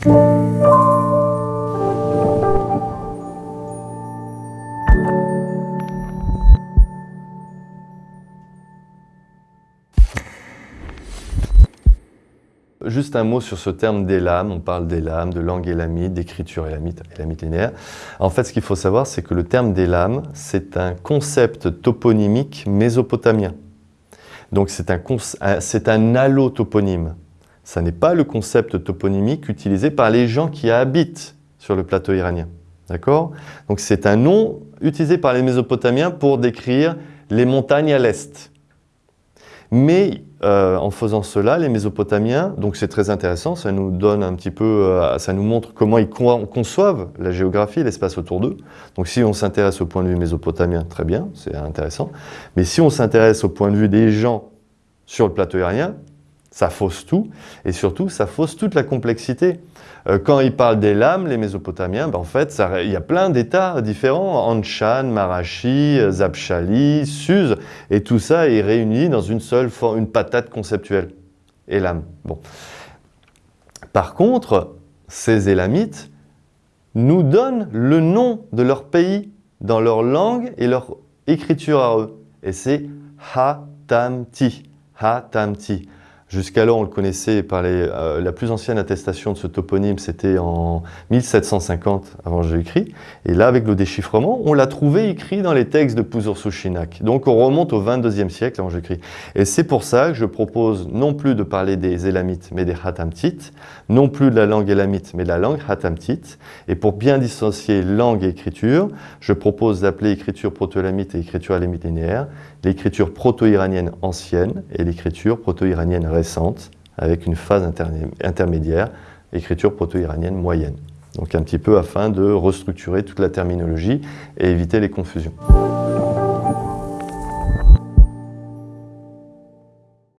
Juste un mot sur ce terme d'élam. On parle d'élam, de langue élamite, d'écriture élamite, élamite linéaire. En fait, ce qu'il faut savoir, c'est que le terme d'élam, c'est un concept toponymique mésopotamien. Donc c'est un, un allotoponyme. Ça n'est pas le concept toponymique utilisé par les gens qui habitent sur le plateau iranien. D'accord? Donc c'est un nom utilisé par les Mésopotamiens pour décrire les montagnes à l'est. Mais euh, en faisant cela, les Mésopotamiens, donc c'est très intéressant, ça nous donne un petit peu, euh, ça nous montre comment ils conçoivent la géographie, l'espace autour d'eux. Donc si on s'intéresse au point de vue mésopotamien, très bien, c'est intéressant. Mais si on s'intéresse au point de vue des gens sur le plateau aérien, ça fausse tout, et surtout, ça fausse toute la complexité. Euh, quand ils parlent des lames, les Mésopotamiens, ben en fait, il y a plein d'états différents, Anshan, Marashi, Zapshali, Suse, et tout ça est réuni dans une seule une patate conceptuelle, Élam. Bon. Par contre, ces Élamites nous donnent le nom de leur pays dans leur langue et leur écriture à eux, et c'est Hatamti. Hatamti. Jusqu'alors, on le connaissait par les, euh, la plus ancienne attestation de ce toponyme, c'était en 1750 avant Jésus-Christ. Et là, avec le déchiffrement, on l'a trouvé écrit dans les textes de Puzur-Sushinak. Donc, on remonte au 22e siècle avant Jésus-Christ. Et c'est pour ça que je propose non plus de parler des Élamites, mais des Hatamtites, non plus de la langue élamite, mais de la langue Hatamtite. Et pour bien dissocier langue et écriture, je propose d'appeler écriture proto-élamite et écriture élamite linéaire l'écriture proto-iranienne ancienne et l'écriture proto-iranienne avec une phase intermédiaire, écriture proto-iranienne moyenne. Donc un petit peu afin de restructurer toute la terminologie et éviter les confusions.